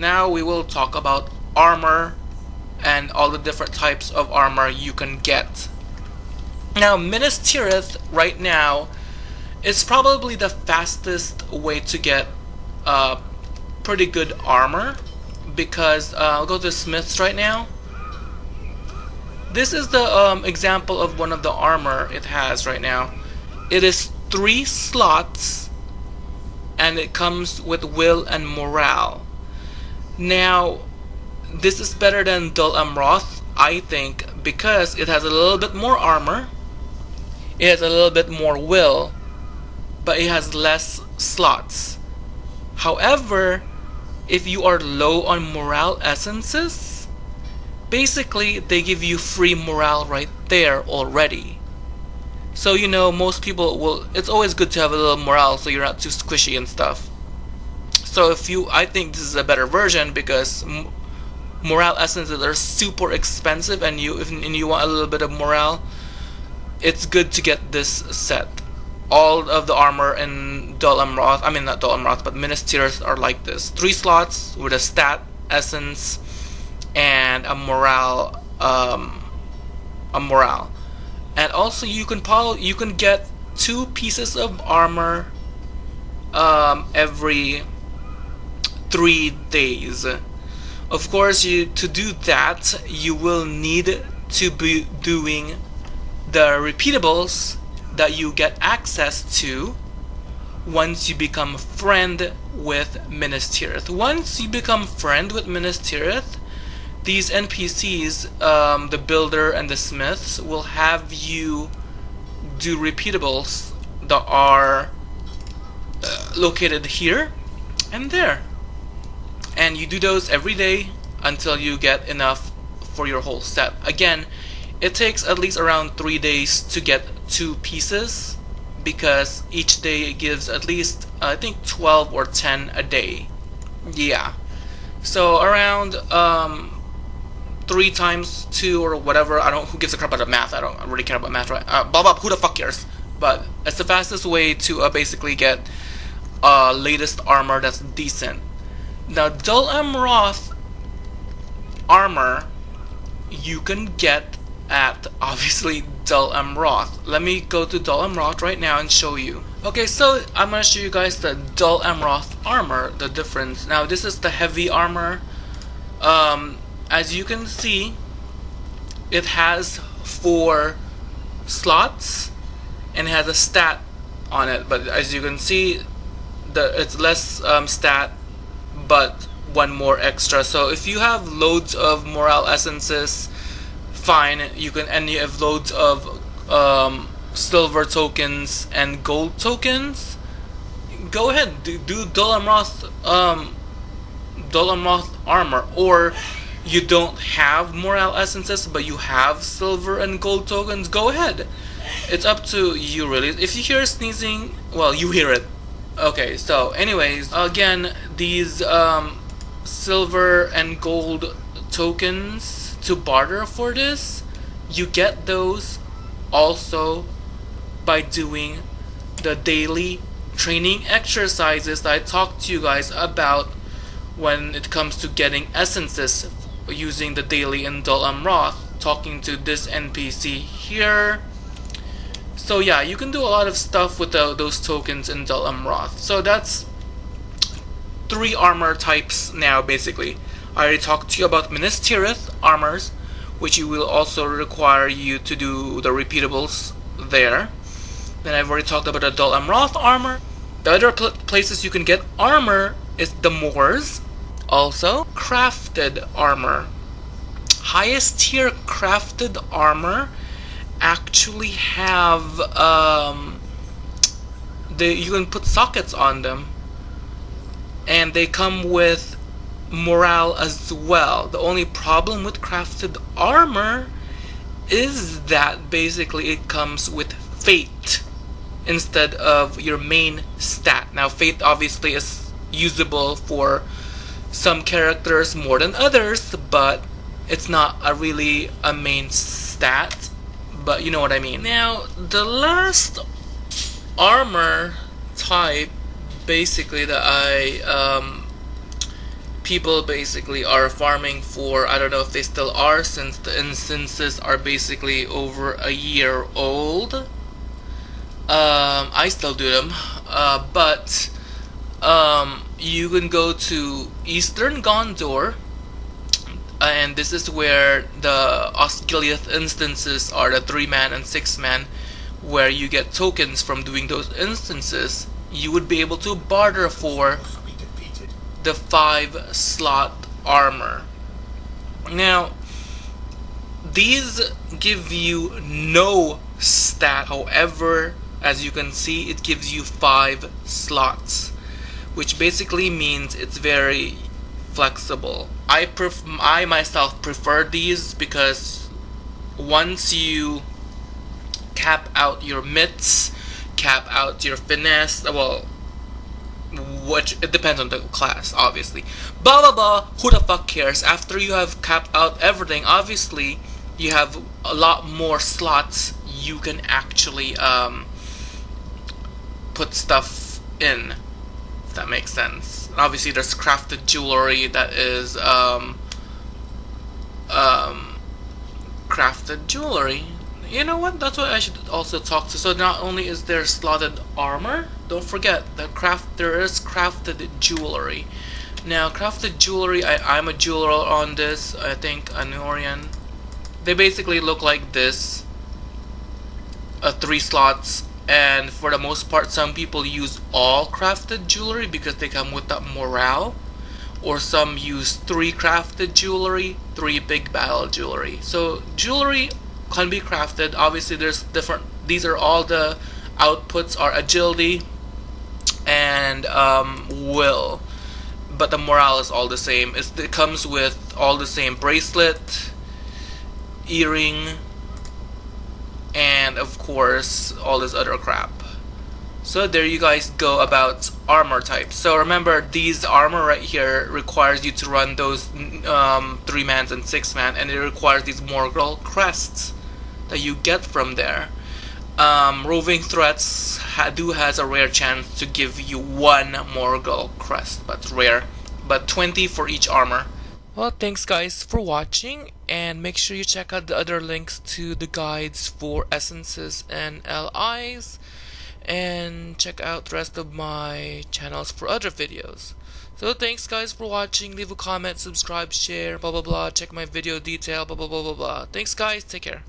now we will talk about armor and all the different types of armor you can get. Now, Minas Tirith right now is probably the fastest way to get uh, pretty good armor because uh, I'll go to Smiths right now. This is the um, example of one of the armor it has right now. It is three slots and it comes with will and morale. Now, this is better than Dol Amroth, I think, because it has a little bit more armor, it has a little bit more will, but it has less slots. However, if you are low on morale essences, basically they give you free morale right there already. So you know, most people will. It's always good to have a little morale, so you're not too squishy and stuff. So if you, I think this is a better version because morale essences are super expensive, and you if and you want a little bit of morale, it's good to get this set. All of the armor in Dol Amroth, I mean not Dol Amroth, but Minas Tirith are like this: three slots with a stat essence and a morale, um, a morale, and also you can you can get two pieces of armor um, every three days. Of course, you to do that, you will need to be doing the repeatables that you get access to once you become friend with Minas Tirith. Once you become friend with Minas Tirith, these NPCs, um, the builder and the smiths, will have you do repeatables that are uh, located here and there and you do those every day until you get enough for your whole set. Again, it takes at least around 3 days to get 2 pieces because each day it gives at least I think 12 or 10 a day. Yeah. So around um, 3 times 2 or whatever, I don't who gives a crap about math. I don't really care about math, right? Uh, blah blah, who the fuck cares? But it's the fastest way to uh, basically get uh, latest armor that's decent now, Dol Amroth armor you can get at obviously Dol Amroth. Let me go to Dol Amroth right now and show you. Okay, so I'm gonna show you guys the Dol Amroth armor, the difference. Now this is the heavy armor. Um, as you can see, it has four slots and it has a stat on it. But as you can see, the it's less um, stat but one more extra. So if you have loads of morale essences, fine. You can and you have loads of um, silver tokens and gold tokens. Go ahead, do, do um, Dol armor, or you don't have morale essences but you have silver and gold tokens. Go ahead. It's up to you really. If you hear sneezing, well, you hear it. Okay, so anyways, again, these um, silver and gold tokens to barter for this, you get those also by doing the daily training exercises that I talked to you guys about when it comes to getting essences using the daily in Dol Amroth, talking to this NPC here, so yeah, you can do a lot of stuff with the, those tokens in Dol Amroth. So that's three armor types now, basically. I already talked to you about Minas Tirith armors, which will also require you to do the repeatables there. Then I've already talked about the Dol Amroth armor. The other pl places you can get armor is the Moors. Also, crafted armor. Highest tier crafted armor actually have um, they you can put sockets on them and they come with morale as well. The only problem with crafted armor is that basically it comes with fate instead of your main stat. Now fate obviously is usable for some characters more than others but it's not a really a main stat but you know what I mean. Now, the last armor type, basically, that I um, people basically are farming for I don't know if they still are since the instances are basically over a year old um, I still do them uh, but um, you can go to Eastern Gondor and this is where the Osgiliath instances are the 3 man and 6 man where you get tokens from doing those instances you would be able to barter for the 5 slot armor. Now these give you no stat. However as you can see it gives you 5 slots which basically means it's very flexible. I pref I myself prefer these because once you cap out your mitts, cap out your finesse, well, which it depends on the class, obviously. Blah blah blah. Who the fuck cares? After you have capped out everything, obviously you have a lot more slots you can actually um, put stuff in. If that makes sense. Obviously there's crafted jewelry that is um, um, crafted jewelry. You know what? That's what I should also talk to. So not only is there slotted armor don't forget that craft there is crafted jewelry. Now crafted jewelry I, I'm a jeweler on this. I think Anórien they basically look like this. Uh, three slots and for the most part some people use all crafted jewelry because they come with that morale. Or some use three crafted jewelry three big battle jewelry. So jewelry can be crafted. Obviously there's different these are all the outputs are agility and um, will. But the morale is all the same. It's, it comes with all the same bracelet earring and of course all this other crap. So there you guys go about armor types. So remember these armor right here requires you to run those um, 3 mans and 6 man and it requires these Morgul crests that you get from there. Um, roving threats do has a rare chance to give you one Morgul crest but rare but 20 for each armor. Well, thanks guys for watching and make sure you check out the other links to the guides for essences and LIs and check out the rest of my channels for other videos. So thanks guys for watching, leave a comment, subscribe, share, blah blah blah, check my video detail, blah blah blah blah blah. Thanks guys, take care.